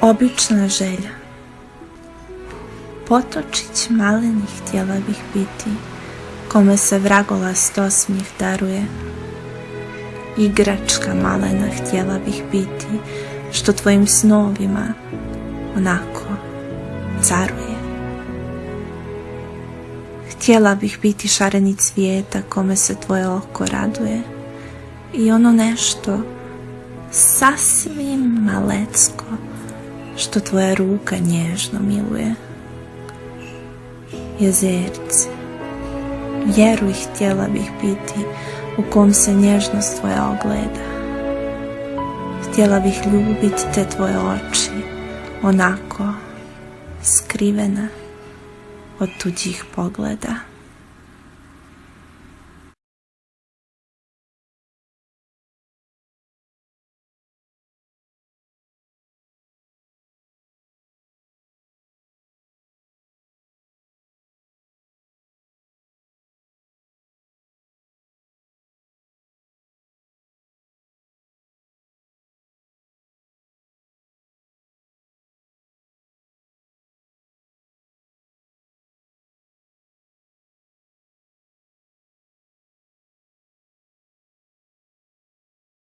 Obična želja. Potočić maleni htjela bih biti Kome se vragolast osmijeh daruje. Igračka malena htjela bih biti Što tvojim snovima onako caruje. Htjela bih biti šareni cvijeta Kome se tvoje oko raduje. I ono nešto sasvim malecko što tvoja ruka nježno miluje. Jezerce, vjeruj htjela bih biti u kom se nježnost tvoja ogleda. Htjela bih ljubiti te tvoje oči, onako skrivena od tuđih pogleda.